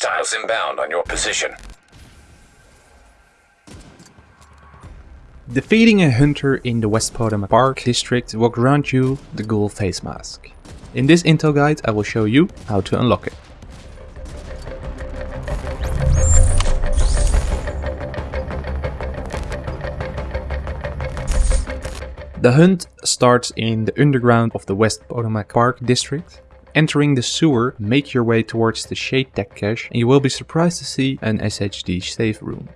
Hostiles inbound on your position. Defeating a hunter in the West Potomac Park district will grant you the Ghoul face mask. In this intel guide I will show you how to unlock it. The hunt starts in the underground of the West Potomac Park district. Entering the sewer, make your way towards the Shade Tech cache and you will be surprised to see an SHD safe room.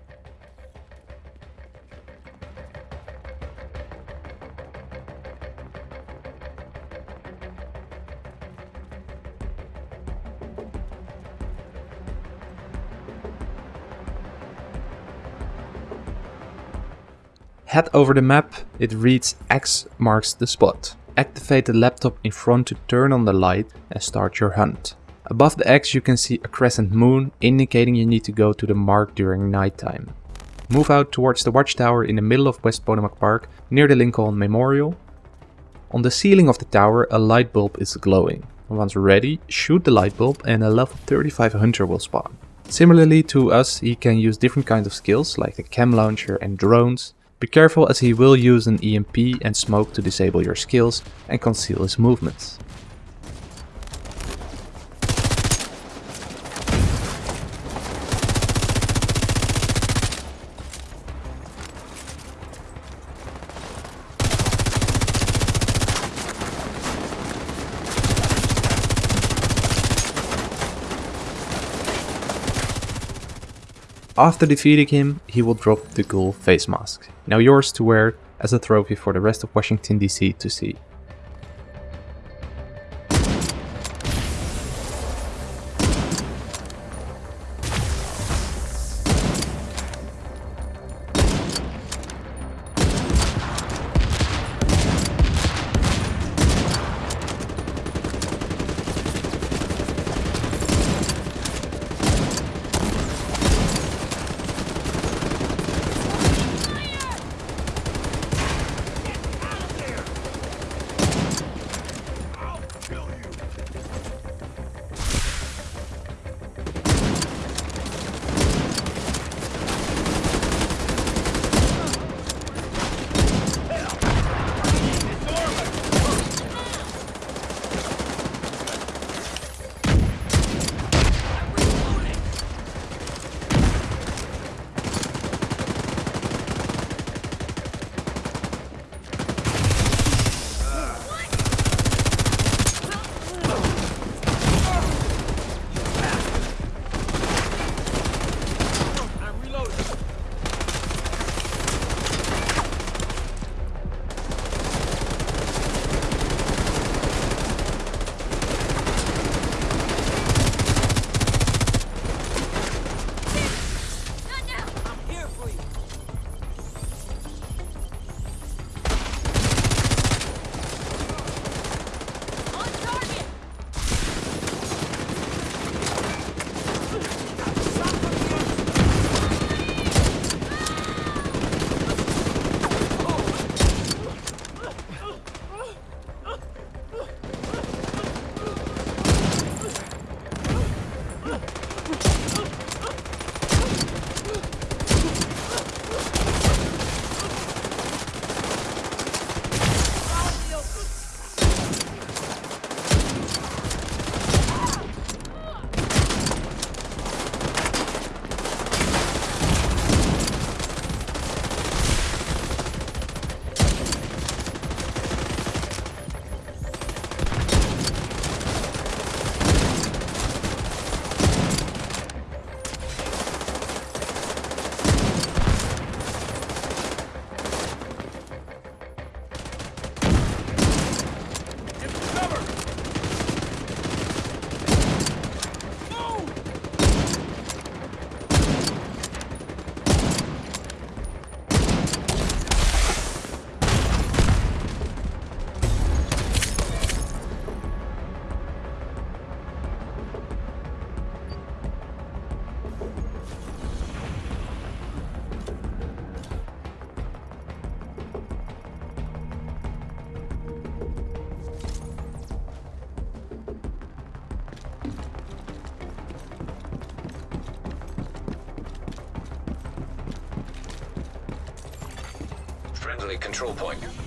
Head over the map, it reads X marks the spot. Activate the laptop in front to turn on the light and start your hunt. Above the X you can see a crescent moon, indicating you need to go to the mark during nighttime. Move out towards the watchtower in the middle of West Potomac Park, near the Lincoln Memorial. On the ceiling of the tower a light bulb is glowing. Once ready, shoot the light bulb and a level 35 hunter will spawn. Similarly to us, he can use different kinds of skills like the chem launcher and drones, be careful as he will use an EMP and smoke to disable your skills and conceal his movements. After defeating him, he will drop the ghoul face mask, now yours to wear as a trophy for the rest of Washington DC to see. Control point.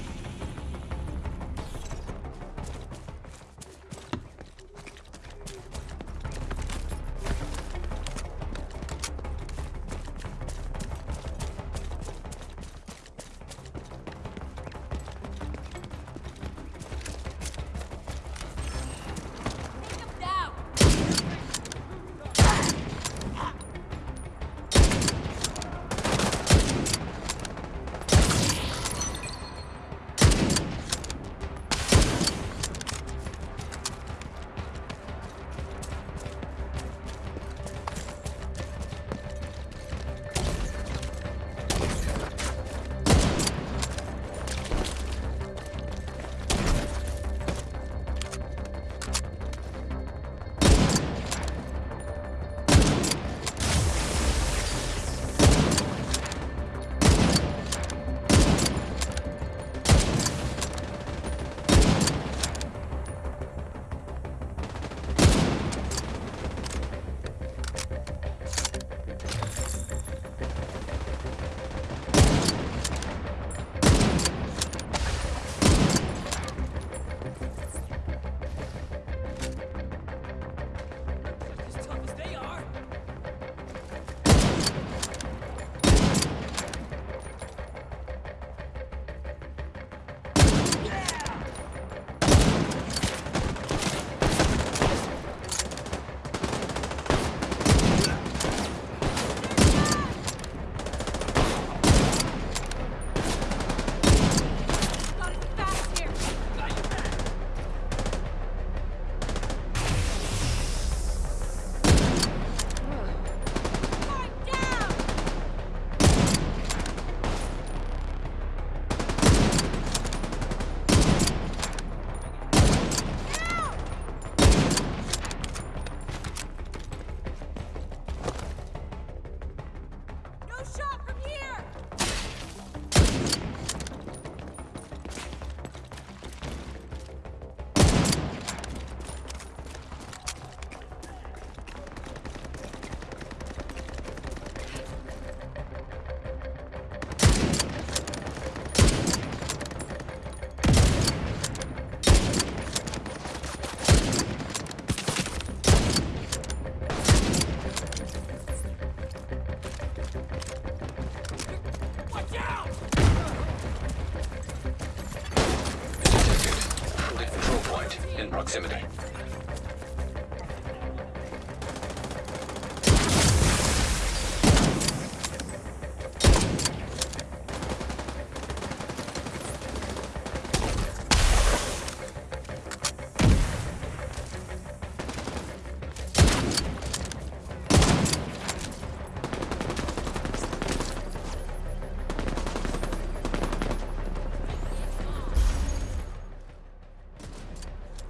Proximity.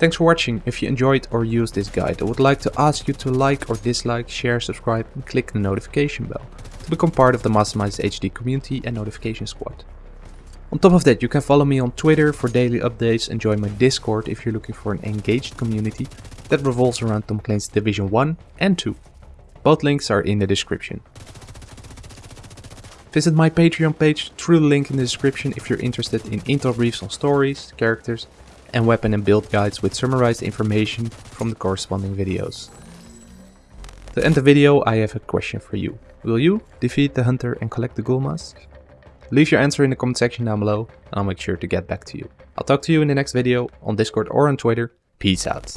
Thanks for watching. If you enjoyed or used this guide, I would like to ask you to like or dislike, share, subscribe and click the notification bell to become part of the Masterminds HD community and notification squad. On top of that, you can follow me on Twitter for daily updates and join my Discord if you're looking for an engaged community that revolves around Tom Clancy's Division 1 and 2. Both links are in the description. Visit my Patreon page through the link in the description if you're interested in intel briefs on stories, characters, and weapon and build guides with summarized information from the corresponding videos. To end the video, I have a question for you. Will you defeat the hunter and collect the ghoul mask? Leave your answer in the comment section down below and I'll make sure to get back to you. I'll talk to you in the next video on Discord or on Twitter. Peace out.